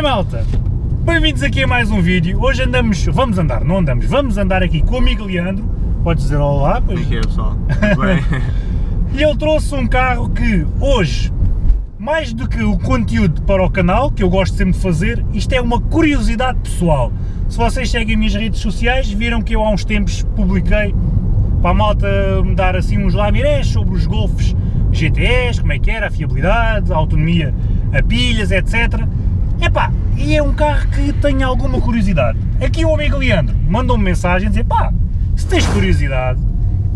bem malta? Bem-vindos aqui a mais um vídeo. Hoje andamos, vamos andar, não andamos, vamos andar aqui com o amigo Leandro. Podes dizer olá, pois. Como é pessoal? E ele trouxe um carro que hoje, mais do que o conteúdo para o canal, que eu gosto sempre de fazer, isto é uma curiosidade pessoal. Se vocês seguem as minhas redes sociais, viram que eu há uns tempos publiquei para a malta me dar assim uns lamirés sobre os Golfs GTS, como é que era, a fiabilidade, a autonomia a pilhas, etc. Epá, e é um carro que tenho alguma curiosidade. Aqui o amigo Leandro mandou-me mensagem a dizer, pá, se tens curiosidade,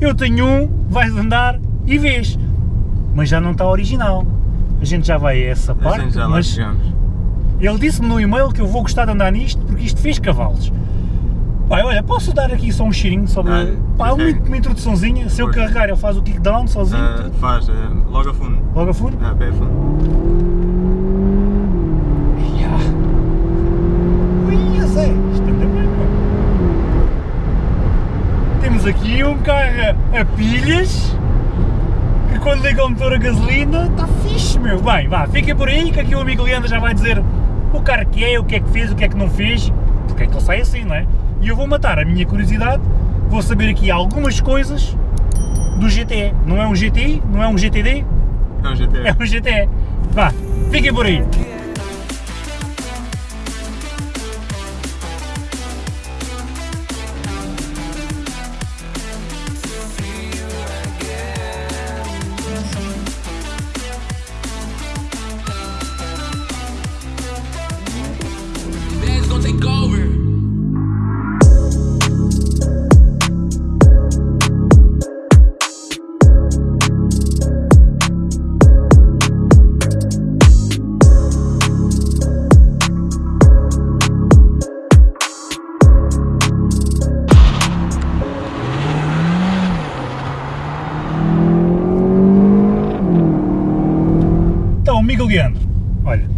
eu tenho um, vais andar e vês. Mas já não está original. A gente já vai a essa A parte, gente já mas chegamos. ele disse-me no e-mail que eu vou gostar de andar nisto porque isto fez cavalos. Pai, olha, posso dar aqui só um cheirinho sobre. Ah, pá, uma, uma introduçãozinha. Se eu carregar, ele faz o kickdown sozinho, Ah, faz, ah, logo a fundo. logo a fundo. Ah, pé a fundo. Ya. Ui, eu sei, isto anda bem, meu. Temos aqui um carro a pilhas que quando liga o motor a gasolina está fixe, meu. Bem, vá, fica por aí que aqui o amigo Leandro já vai dizer o carro que é, o que é que fez, o que é que não fez, porque é que ele sai assim, não é? E eu vou matar a minha curiosidade, vou saber aqui algumas coisas do GTE. Não é um GTI, não é um GTD, É um GT. é um GTE. Vá, fiquem por aí.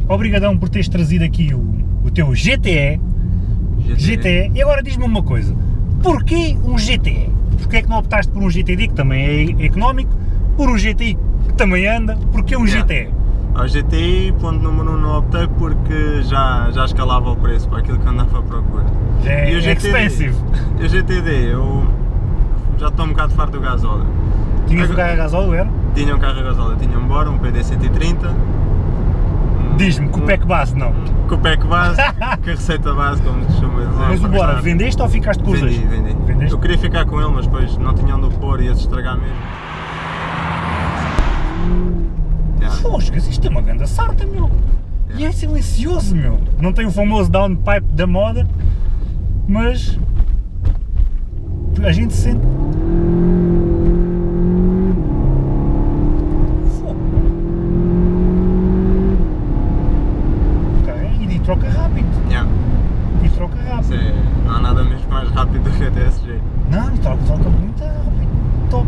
Obrigadão por teres trazido aqui o, o teu GTE, GTE, e agora diz-me uma coisa, porquê um GTE? Porquê é que não optaste por um GTD que também é económico, por um GTI que também anda, porquê um Yeah. GTE? Ao GTI, ponto número 1, um, não optei porque já, já escalava o preço para aquilo que andava à procura. Já é E o GTD? expensive. E o GTD, eu já estou um bocado farto do gasóleo. Tinhas um carro a gasóleo, era? Tinha um carro a gasóleo, tinha um Bora, um PD130. um- Diz-me, com o PEC base não. Com o PEC base, com a receita base, como se costuma dizer. Mas o Bora, vendeste ou ficaste com os Vendi, dois? vendi. Vendeste? Eu queria ficar com ele, mas depois não tinha onde o pôr e ia se estragar mesmo. Yeah. Fosgas, isto é uma grande sarta, meu. E é silencioso, meu. Não tem o famoso downpipe da moda, mas a gente sente. Fogo. O carro é- E troca rápido. Yeah. E troca Isso rápido. é- não há nada mesmo mais rápido do que a TSG. Não, e troca, troca muito rápido. Top.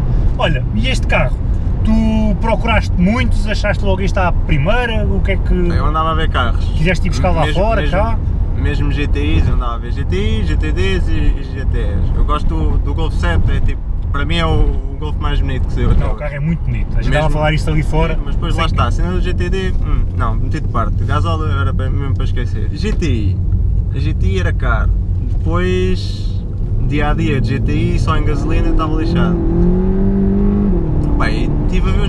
Este carro? Tu procuraste muitos, achaste logo este à primeira? O que é que. Eu andava a ver carros. Quiseste ir buscar lá Mesmo- fora, mesmo, cá? Mesmo GTIs, eu andava a ver GTIs, GTDs e, GTs. Eu gosto do, do Golf 7, é tipo, para mim é o, o Golf mais bonito que saiu Não, o carro é muito bonito. A gente Mesmo- estava a falar isto ali fora. Mas depois lá que- está, a cena do GTD, hum, não, meti de parte. Gasóleo era mesmo para esquecer. GTI, a GTI era caro. Depois, dia a dia de GTI, só em gasolina estava lixado. Bem, estive a ver o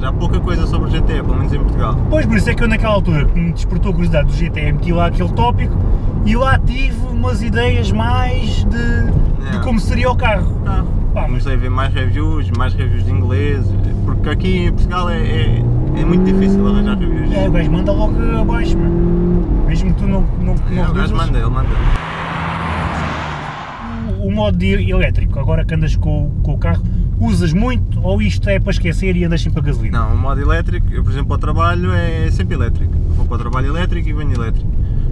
Mas há pouca coisa sobre o GTE, pelo menos em Portugal. Pois, por isso é que eu naquela altura que me despertou a curiosidade do GTE, meti lá aquele tópico e lá tive umas ideias mais de, de Yeah. como seria o carro. Ah, Pá, mas comecei a ver mais reviews, mais reviews de inglês, porque aqui em Portugal é, é, é muito difícil arranjar reviews. é, o gajo manda logo abaixo, meu. mesmo que tu não, não, não É, o gajo manda, ele manda. O, modo de elétrico, agora que andas com, com o carro, usas muito ou isto é para esquecer e andas sempre a gasolina? Não, o modo elétrico, eu por exemplo ao trabalho é sempre elétrico. Vou para o trabalho elétrico e venho elétrico.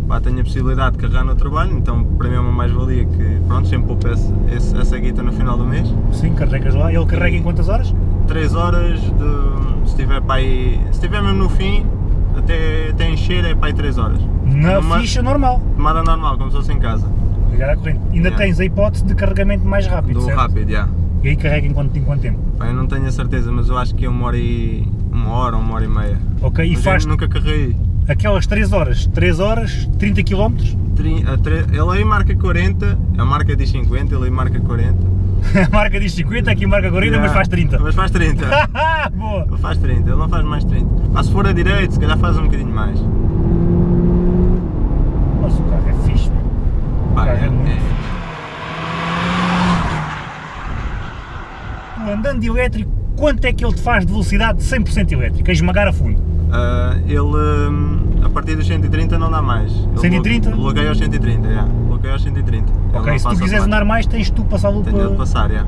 Pá, tenho a possibilidade de carregar no trabalho, então para mim é uma mais-valia que pronto, sempre poupo esse- essa guita no final do mês. Sim, carregas lá. Ele carrega em quantas horas? 3 horas de. se estiver para aí. se estiver mesmo no fim, até, até encher é para aí 3 horas. Na Numa ficha normal. Tomada normal, como se fosse em casa. Ligar à corrente. Ainda Yeah. tens a hipótese de carregamento mais rápido, Do certo? rápido, já. E aí carrega em quanto, em quanto tempo? Eu não tenho a certeza, mas eu acho que é uma hora e. uma hora ou uma hora e meia. Ok, e Mas faz eu nunca carreguei. Aquelas 3 horas, 3 horas, 30 km, Tri- tre- Ele aí marca 40, a marca diz 50, ele aí marca 40. a marca diz 50, aqui marca 40, mas Yeah. faz 30. Mas faz 30. Boa! ele faz 30, ele não faz mais 30. Mas se for a direito, se calhar faz um bocadinho mais. Mas o carro é fixe. Pá, Cara, é- é muito é- Tu andando de elétrico, quanto é que ele te faz de velocidade 100% elétrico, a esmagar a fundo? Ah, ele hum, a partir dos 130 não dá mais. Ele 130? blo- Bloqueia aos 130, já. Bloqueia aos 130. Ele Ok, se tu quiseres andar mais, tens tu passá-lo Tenho de passar, já.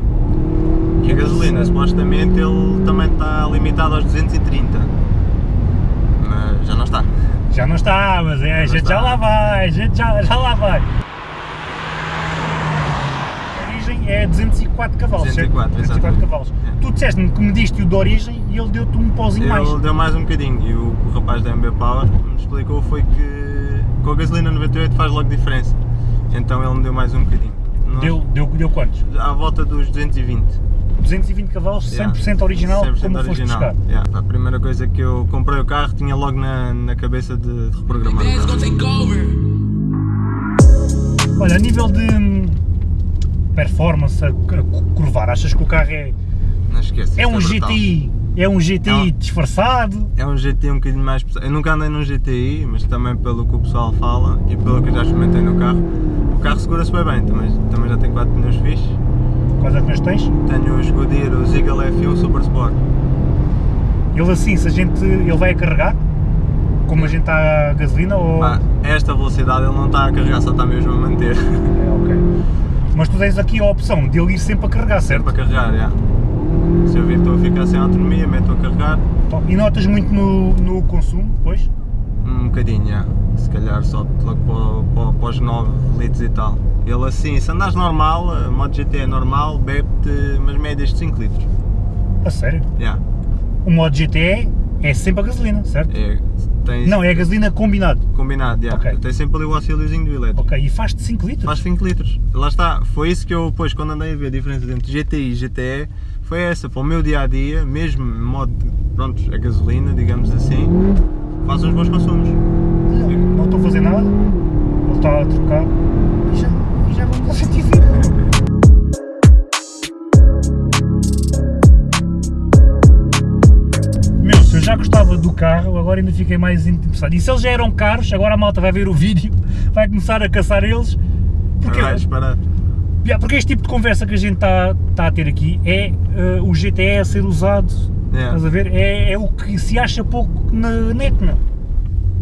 E a gasolina, supostamente ele também está limitado aos 230. Mas já não está. Já não está, mas é, a gente está. já lá vai, a gente já, já lá vai. É 204 cavalos, 204, certo? 204 exatamente. cavalos. É. Tu disseste-me que mediste o de origem e ele deu-te um pauzinho mais. Ele deu mais um bocadinho e o, o rapaz da MB Power me explicou foi que com a gasolina 98 faz logo diferença. Então ele me deu mais um bocadinho. Nós- Deu, deu, deu quantos? À volta dos 220. 220 cavalos, 100% original, 100% como foste original. buscar. Yeah. A primeira coisa que eu comprei o carro tinha logo na, na cabeça de, de reprogramar. Olha, a nível de performance, a, curvar, achas que o carro é, Não esquece. é um brutal. GTI? É um GTI É um- disfarçado? É um GTI um bocadinho mais pesado. Eu nunca andei num GTI, mas também pelo que o pessoal fala e pelo que eu já experimentei no carro, o carro segura-se bem bem. Também, também já tem 4 pneus fixes. Quais é que tens? Tenho os Goodyear, o Eagle F1 Super Sport. Ele assim, se a gente, ele vai a carregar, como a gente está a gasolina ou... Pá, a esta velocidade ele não está a carregar, só está mesmo a manter. É. Mas tu tens aqui a opção de ele ir sempre a carregar, certo? Sempre a carregar, já. Se eu vir estou a ficar sem autonomia, meto a carregar. E notas muito no, no consumo, depois? Um bocadinho, já. Se calhar só logo para, para, para os 9 litros e tal. Ele assim, se andares normal, a moto GT é normal, bebe-te umas médias de 5 litros. A sério? Já. O modo GTE é sempre a gasolina, certo? É, tens Não, é a gasolina combinado. combinado, já. Ok. Tem sempre ali o auxíliozinho do elétrico. Ok, e faz-te 5 litros? Faz 5 litros. Lá está, foi isso que eu depois, quando andei a ver a diferença entre GTI e GTE, foi essa, para o meu dia a dia, mesmo modo, pronto, a gasolina, digamos assim, faz uns bons consumos. Olha, Não estou a fazer nada, ele está a trocar e já, e já vamos ao 120. Carro, agora ainda fiquei mais interessado. E se eles já eram caros, agora a malta vai ver o vídeo, vai começar a caçar eles. Porque, Vais parar. Yeah, porque este tipo de conversa que a gente está tá a ter aqui é eh, o GTE a ser usado, Yeah. estás a ver? É, é o que se acha pouco na net, meu.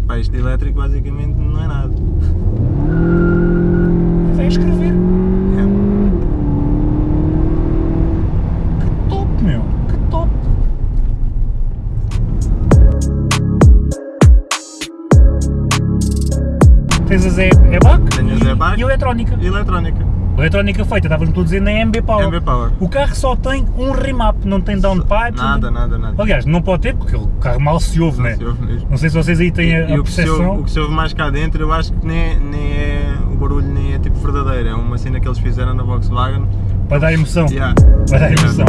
Pá, isto de elétrico basicamente não é nada. Vai escrever. Tens a Zé EBAC Tenho a e, e eletrónica. E eletrónica. Eletrónica feita, tu a dizer na MB Power. MB Power. O carro só tem um remap, não tem downpipe. Nada, nada, nada. Aliás, não pode ter porque o carro mal se ouve, Não né? se ouve mesmo. Não sei se vocês aí têm a, E a o que, se ouve, percepção. o que se ouve mais cá dentro, eu acho que nem, nem é. O barulho nem é tipo verdadeiro, é uma cena que eles fizeram na Volkswagen. Para dar emoção. Yeah. Para dar emoção.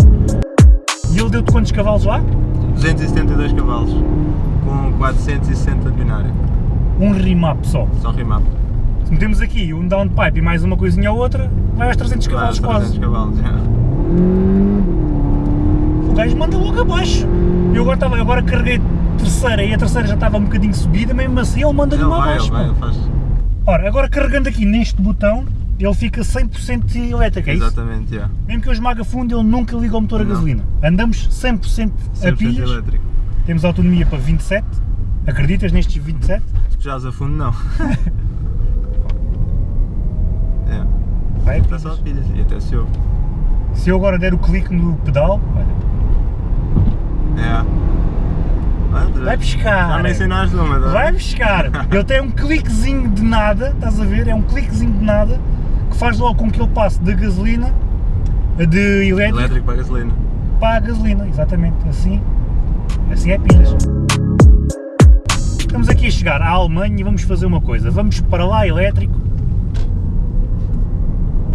E ele deu-te quantos cavalos lá? 272 cavalos, com 460 de binário, Um remap só. só remap. Se metemos aqui um downpipe e mais uma coisinha ou outra, vai aos 300 Vai cavalos aos 300 quase. cavalos, yeah. O gajo manda logo abaixo. Eu agora, estava, agora carreguei terceira e a terceira já estava um bocadinho subida, mesmo assim ele manda-lhe uma vai, ele abaixo. vai, ele faz. Ora, agora carregando aqui neste botão, ele fica 100% elétrico, é isso? Exatamente, yeah. Mesmo que eu esmaga fundo, ele nunca liga o motor a Não. gasolina. Andamos 100%, a 100% pilhas, elétrico. temos autonomia para 27, acreditas nestes 27? Se puxares a fundo, não. é, Vai a está só pilhas e até se ouve. Se eu agora der o clique no pedal, olha, É. Vai buscar. Já me ensinaste uma, tá? Vai buscar. Ele tem um cliquezinho de nada, estás a ver? É um cliquezinho de nada que faz logo com que ele passe da gasolina, de elétrico, Elétrico para a gasolina. para a gasolina, exatamente. Assim, assim é pilhas. Estamos aqui a chegar à Alemanha e vamos fazer uma coisa. Vamos para lá elétrico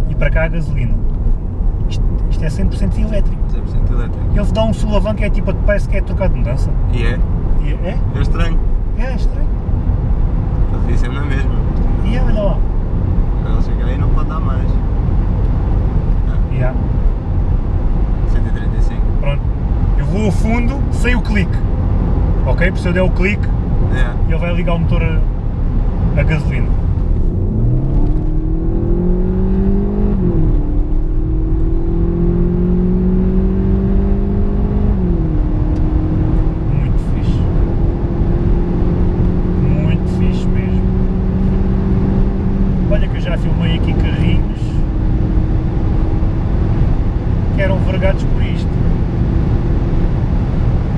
e para cá a gasolina. Isto, isto é 100% elétrico. 100% elétrico. Ele dá um sulavanco que é tipo, parece que é trocar de mudança. E é? E é? É estranho. É, é estranho. fiz sempre na mesma. E olha lá. Ela chega aí não pode dar mais. Yeah. 135. Pronto. Eu vou a fundo sem o clique. Ok? Porque se eu der o clique, É. ele vai ligar o motor a, a gasolina. Muito fixe. Muito fixe mesmo. Olha que eu já filmei aqui carrinhos que eram vergados por isto.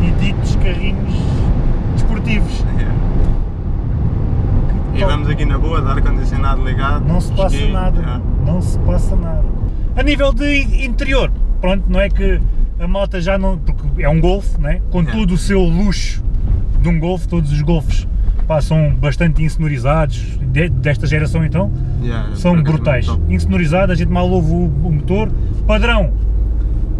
E ditos carrinhos desportivos. é. E Top. vamos aqui na boa, de ar-condicionado ligado. Não se passa esqui, nada, é. não se passa nada. A nível de interior, pronto, não é que a moto já não. porque é um Golf, né? com É. todo o seu luxo de um Golf, todos os Golfs pá, são bastante insonorizados, de- desta geração então, Yeah, são por acaso brutais. Insonorizados, a gente mal ouve o, o motor, padrão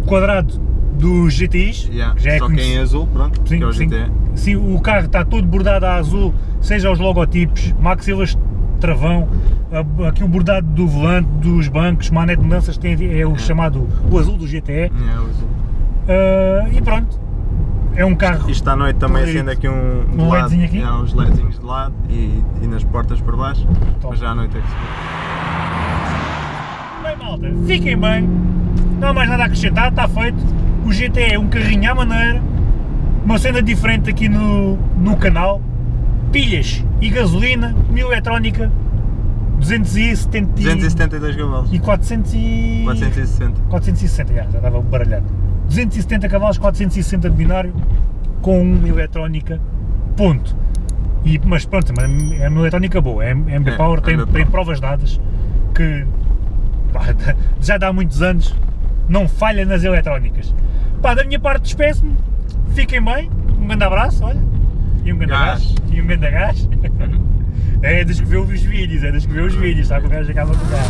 quadrado dos GTIs, Yeah, que já é Só que conhecido. em azul, pronto, que é o GT. Sim, o carro está todo bordado a azul, seja os logotipos, maxilas travão, a- aqui o bordado do volante, dos bancos, manete de mudanças tem, é o É. chamado o azul do GTE. É, o azul. Ah, e pronto, é um carro. Isto à noite também acende aqui um, Um LEDzinho aqui? yeah, uns LEDzinhos de lado e, e nas portas por baixo, Top. mas já à noite é que se vê. Bem, malta, fiquem bem, não há mais nada a acrescentar, está feito. O GTE é um carrinho à maneira, uma cena diferente aqui no, no canal. Pilhas e gasolina, mil eletrónica, 270 e- 272 cavalos, e 400 e... 460. 460, já, já estava baralhado. 270 cavalos, 460 de binário, com uma eletrónica, ponto. E, mas pronto, é uma eletrónica boa, é MB É, Power, tem, tem provas dadas que pá, já dá muitos anos, não falha nas eletrónicas. Pá, da minha parte despeço-me, fiquem bem, um grande abraço, olha, e um grande Gás. e um grande gás. É dos que vê os vídeos, é dos que vê os vídeos, sabe o gajo acaba com o gás.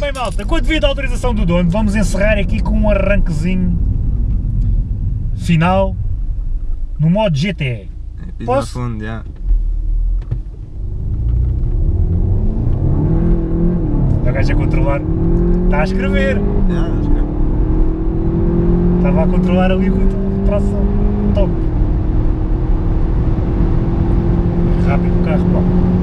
Bem malta, com a devida autorização do dono, vamos encerrar aqui com um arranquezinho final no modo GTE. É, Posso? fundo, já. Gajo a controlar, está a escrever, que estava a controlar ali o tração, top. Rápido o carro, pá.